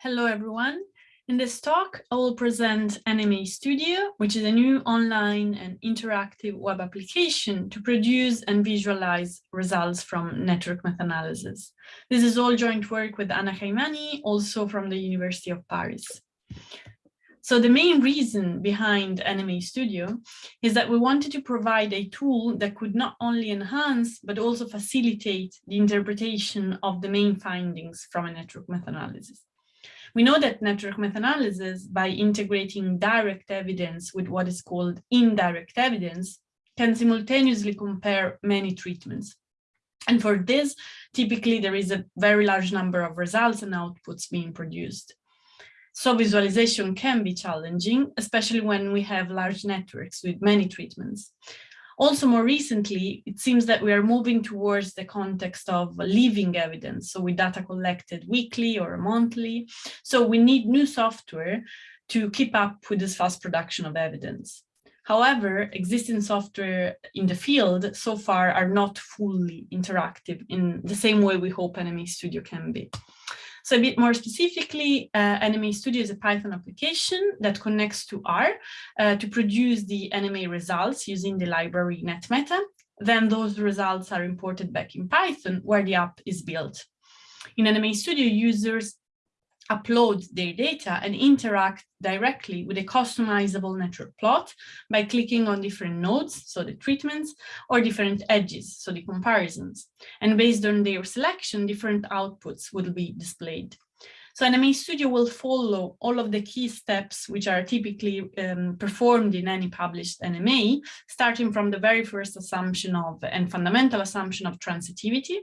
Hello, everyone. In this talk, I will present NMA Studio, which is a new online and interactive web application to produce and visualize results from network meta-analysis. This is all joint work with Anna Chaimani, also from the University of Paris. So the main reason behind NMA Studio is that we wanted to provide a tool that could not only enhance, but also facilitate the interpretation of the main findings from a network meta-analysis. We know that network meta-analysis, by integrating direct evidence with what is called indirect evidence, can simultaneously compare many treatments. And for this, typically there is a very large number of results and outputs being produced. So visualization can be challenging, especially when we have large networks with many treatments. Also, more recently, it seems that we are moving towards the context of living evidence, so with data collected weekly or monthly. So we need new software to keep up with this fast production of evidence. However, existing software in the field so far are not fully interactive in the same way we hope NMA Studio can be. So a bit more specifically, uh, NMA Studio is a Python application that connects to R uh, to produce the NMA results using the library NetMeta. Then those results are imported back in Python where the app is built. In NMA Studio, users upload their data and interact directly with a customizable network plot by clicking on different nodes, so the treatments, or different edges, so the comparisons. And based on their selection, different outputs will be displayed. So NMA Studio will follow all of the key steps which are typically um, performed in any published NMA, starting from the very first assumption of and fundamental assumption of transitivity.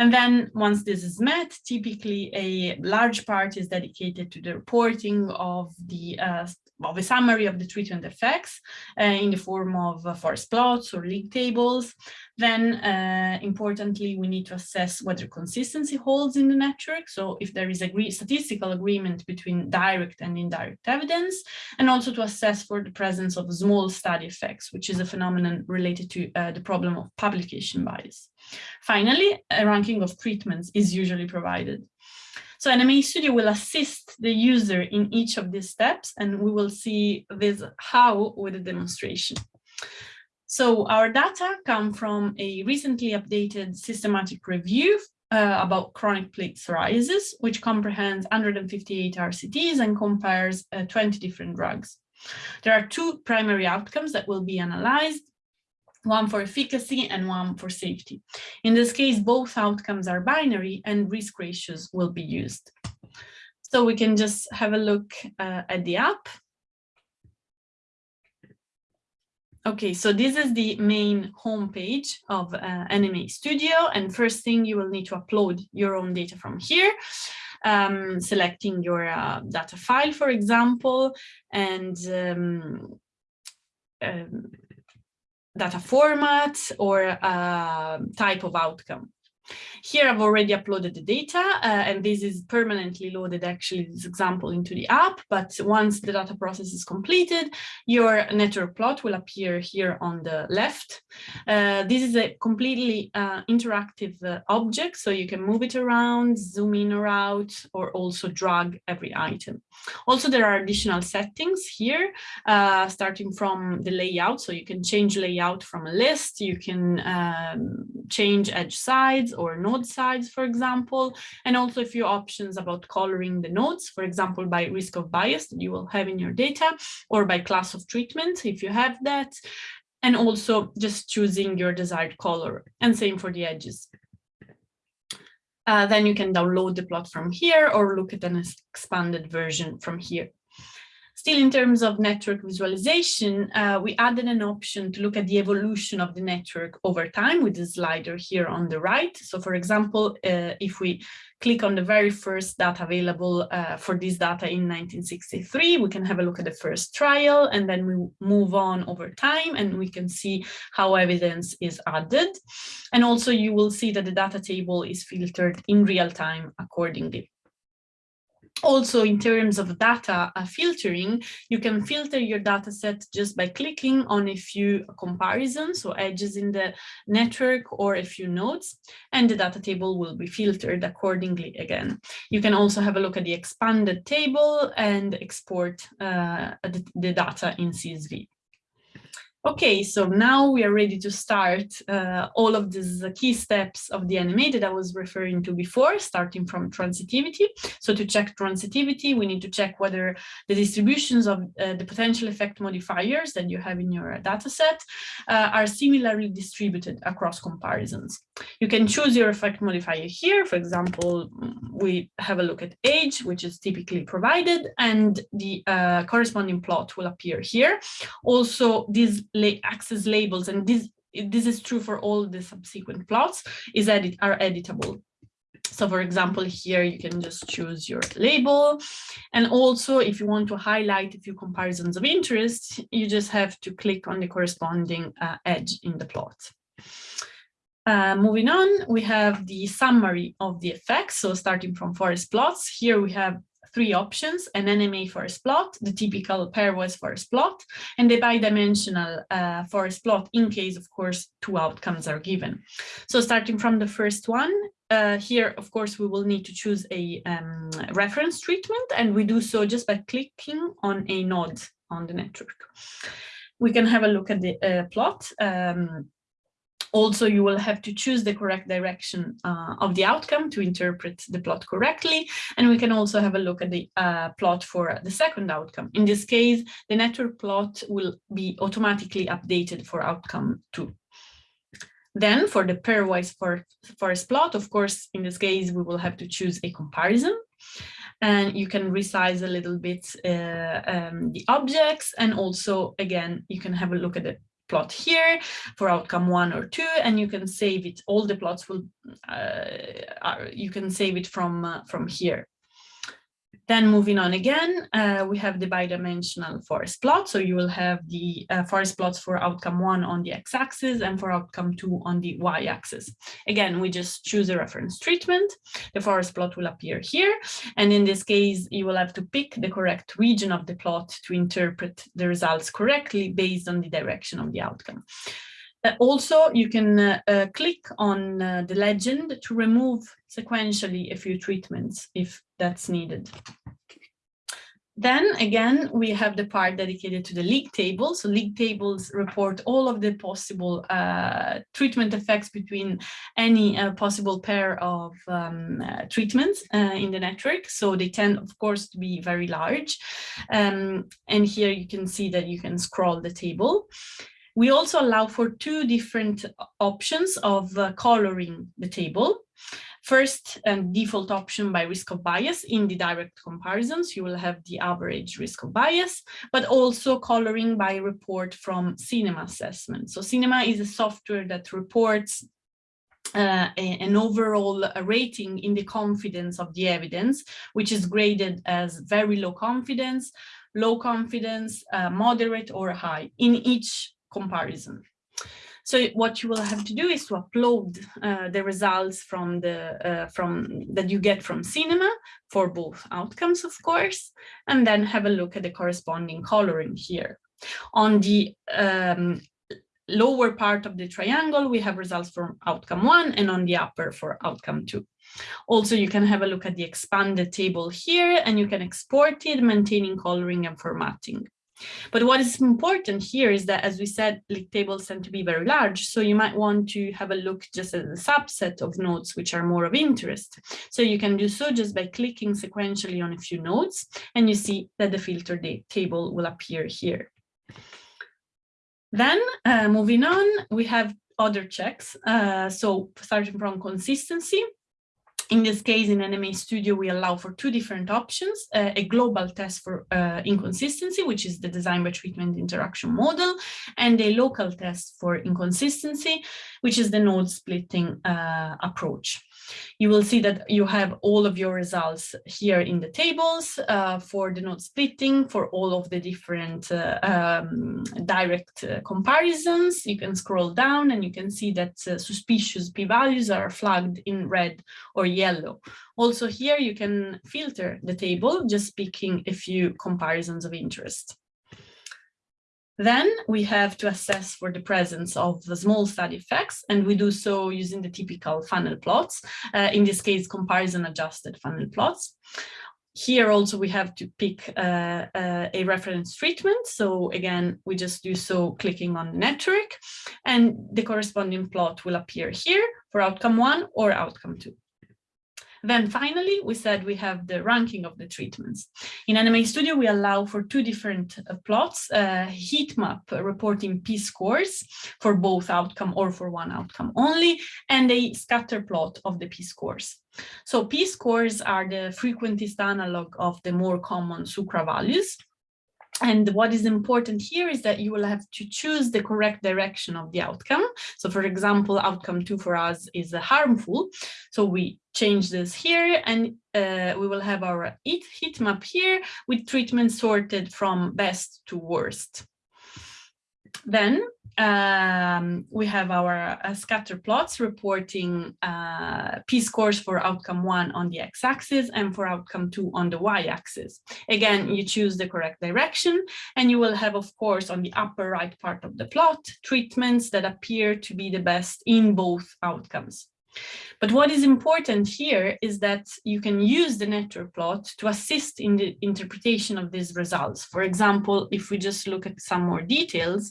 And then once this is met, typically a large part is dedicated to the reporting of the uh, of a summary of the treatment effects uh, in the form of uh, forest plots or league tables. Then, uh, importantly, we need to assess whether consistency holds in the network. So if there is a statistical agreement between direct and indirect evidence, and also to assess for the presence of small study effects, which is a phenomenon related to uh, the problem of publication bias. Finally, a ranking of treatments is usually provided. So NMA Studio will assist the user in each of these steps, and we will see this how with a demonstration. So our data come from a recently updated systematic review uh, about chronic plaque psoriasis, which comprehends 158 RCTs and compares uh, 20 different drugs. There are two primary outcomes that will be analyzed one for efficacy and one for safety. In this case, both outcomes are binary and risk ratios will be used. So we can just have a look uh, at the app. Okay, so this is the main homepage of uh, NMA Studio. And first thing you will need to upload your own data from here, um, selecting your uh, data file, for example, and um, um, data format or type of outcome. Here I've already uploaded the data uh, and this is permanently loaded actually this example into the app. But once the data process is completed, your network plot will appear here on the left. Uh, this is a completely uh, interactive uh, object, so you can move it around, zoom in or out, or also drag every item. Also, there are additional settings here, uh, starting from the layout. So you can change layout from a list, you can um, change edge sides or node size, for example, and also a few options about coloring the nodes, for example, by risk of bias that you will have in your data or by class of treatment, if you have that, and also just choosing your desired color and same for the edges. Uh, then you can download the plot from here or look at an expanded version from here. Still in terms of network visualization, uh, we added an option to look at the evolution of the network over time with the slider here on the right. So for example, uh, if we click on the very first data available uh, for this data in 1963, we can have a look at the first trial and then we move on over time and we can see how evidence is added. And also you will see that the data table is filtered in real time accordingly. Also in terms of data uh, filtering, you can filter your data set just by clicking on a few comparisons, so edges in the network or a few nodes, and the data table will be filtered accordingly again. You can also have a look at the expanded table and export uh, the, the data in CSV. Okay, so now we are ready to start uh, all of these key steps of the NMA that I was referring to before, starting from transitivity. So to check transitivity, we need to check whether the distributions of uh, the potential effect modifiers that you have in your data set uh, are similarly distributed across comparisons. You can choose your effect modifier here. For example, we have a look at age, which is typically provided, and the uh, corresponding plot will appear here. Also, these axes labels, and this, this is true for all the subsequent plots, is edit are editable. So for example, here you can just choose your label. And also if you want to highlight a few comparisons of interest, you just have to click on the corresponding uh, edge in the plot. Uh, moving on, we have the summary of the effects. So starting from forest plots, here we have three options, an NMA forest plot, the typical pairwise forest plot, and the bidimensional uh, forest plot in case, of course, two outcomes are given. So starting from the first one, uh, here, of course, we will need to choose a um, reference treatment, and we do so just by clicking on a node on the network. We can have a look at the uh, plot. Um, also, you will have to choose the correct direction uh, of the outcome to interpret the plot correctly. And we can also have a look at the uh, plot for the second outcome. In this case, the network plot will be automatically updated for outcome two. Then for the pairwise for forest plot, of course, in this case, we will have to choose a comparison and you can resize a little bit uh, um, the objects and also again you can have a look at the plot here for outcome one or two, and you can save it. All the plots will, uh, are, you can save it from, uh, from here. Then moving on again, uh, we have the bidimensional forest plot. So you will have the uh, forest plots for outcome one on the x-axis and for outcome two on the y-axis. Again, we just choose a reference treatment. The forest plot will appear here. And in this case, you will have to pick the correct region of the plot to interpret the results correctly based on the direction of the outcome. Uh, also, you can uh, uh, click on the legend to remove sequentially a few treatments if that's needed. Then again, we have the part dedicated to the league table. So league tables report all of the possible uh, treatment effects between any uh, possible pair of um, uh, treatments in the network. So they tend, of course, to be very large. Um, and here you can see that you can scroll the table. We also allow for two different options of uh, coloring the table. First, and default option by risk of bias in the direct comparisons, you will have the average risk of bias, but also coloring by report from Cinema Assessment. So Cinema is a software that reports uh, an overall uh, rating in the confidence of the evidence, which is graded as very low confidence, low confidence, uh, moderate or high in each comparison. So what you will have to do is to upload uh, the results from the uh, from that you get from cinema for both outcomes, of course, and then have a look at the corresponding coloring here. On the um, lower part of the triangle, we have results from outcome one and on the upper for outcome two. Also, you can have a look at the expanded table here and you can export it, maintaining coloring and formatting. But what is important here is that, as we said, league tables tend to be very large. So you might want to have a look just at a subset of nodes which are more of interest. So you can do so just by clicking sequentially on a few nodes, and you see that the filter table will appear here. Then uh, moving on, we have other checks. Uh, so starting from consistency, in this case, in NMA Studio, we allow for two different options, uh, a global test for uh, inconsistency, which is the design by treatment interaction model, and a local test for inconsistency, which is the node splitting uh, approach. You will see that you have all of your results here in the tables uh, for the node splitting, for all of the different uh, um, direct uh, comparisons. You can scroll down and you can see that uh, suspicious p-values are flagged in red or yellow. Also here you can filter the table, just picking a few comparisons of interest. Then we have to assess for the presence of the small study effects, and we do so using the typical funnel plots, uh, in this case, comparison adjusted funnel plots. Here also we have to pick uh, uh, a reference treatment. So again, we just do so clicking on network and the corresponding plot will appear here for outcome one or outcome two. Then finally, we said we have the ranking of the treatments. In NMA Studio, we allow for two different uh, plots, uh, heat map reporting p-scores for both outcome or for one outcome only, and a scatter plot of the p-scores. So p-scores are the frequentist analog of the more common SUCRA values. And what is important here is that you will have to choose the correct direction of the outcome. So for example, outcome two for us is harmful. So we change this here and uh, we will have our heat map here with treatment sorted from best to worst. Then um, we have our uh, scatter plots reporting uh, p-scores for outcome one on the x-axis and for outcome two on the y-axis. Again, you choose the correct direction and you will have, of course, on the upper right part of the plot, treatments that appear to be the best in both outcomes. But what is important here is that you can use the network plot to assist in the interpretation of these results. For example, if we just look at some more details,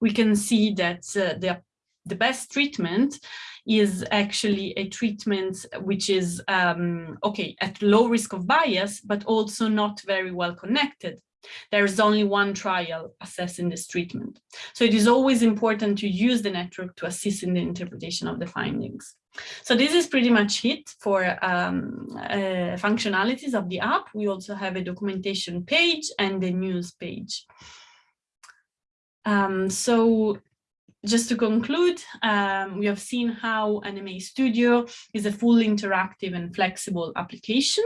we can see that uh, the, the best treatment is actually a treatment which is, um, okay, at low risk of bias, but also not very well connected. There is only one trial assessing this treatment. So it is always important to use the network to assist in the interpretation of the findings. So this is pretty much it for um, uh, functionalities of the app. We also have a documentation page and a news page. Um, so just to conclude, um, we have seen how NMA Studio is a full interactive and flexible application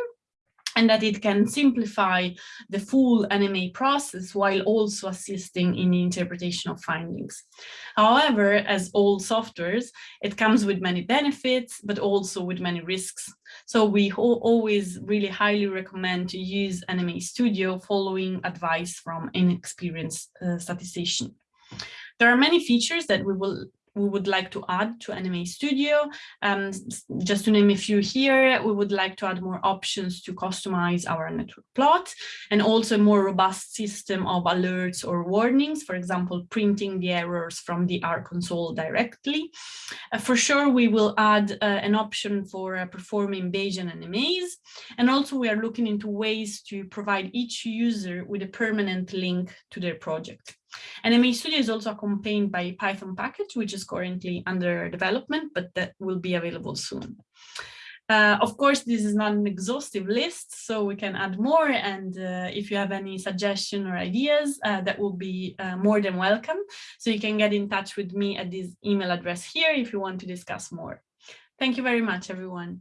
and that it can simplify the full NMA process while also assisting in the interpretation of findings. However, as all softwares, it comes with many benefits, but also with many risks. So we always really highly recommend to use NMA Studio following advice from an experienced uh, statistician. There are many features that we will we would like to add to NMA Studio. Um, just to name a few here, we would like to add more options to customize our network plot and also a more robust system of alerts or warnings, for example, printing the errors from the R console directly. Uh, for sure, we will add uh, an option for uh, performing Bayesian NMAs. And also we are looking into ways to provide each user with a permanent link to their project. NMA Studio is also accompanied by a Python package, which is currently under development, but that will be available soon. Uh, of course, this is not an exhaustive list, so we can add more. And uh, if you have any suggestion or ideas, uh, that will be uh, more than welcome. So you can get in touch with me at this email address here if you want to discuss more. Thank you very much, everyone.